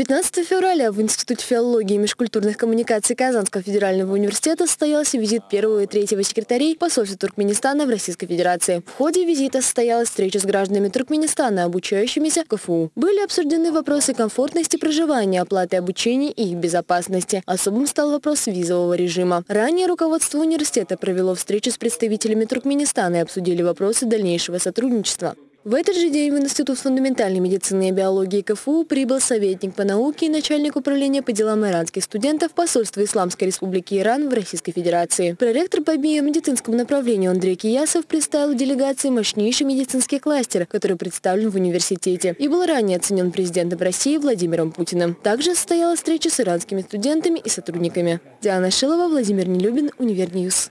15 февраля в Институте филологии и межкультурных коммуникаций Казанского федерального университета состоялся визит первого и третьего секретарей посольства Туркменистана в Российской Федерации. В ходе визита состоялась встреча с гражданами Туркменистана, обучающимися в КФУ. Были обсуждены вопросы комфортности проживания, оплаты обучения и их безопасности. Особым стал вопрос визового режима. Ранее руководство университета провело встречу с представителями Туркменистана и обсудили вопросы дальнейшего сотрудничества. В этот же день в Институт фундаментальной медицины и биологии КФУ прибыл советник по науке и начальник управления по делам иранских студентов посольства Исламской Республики Иран в Российской Федерации. Проректор по биомедицинскому направлению Андрей Киясов представил делегации мощнейший медицинский кластер, который представлен в университете и был ранее оценен президентом России Владимиром Путиным. Также состоялась встреча с иранскими студентами и сотрудниками. Диана Шилова, Владимир Нелюбин, UniverNews.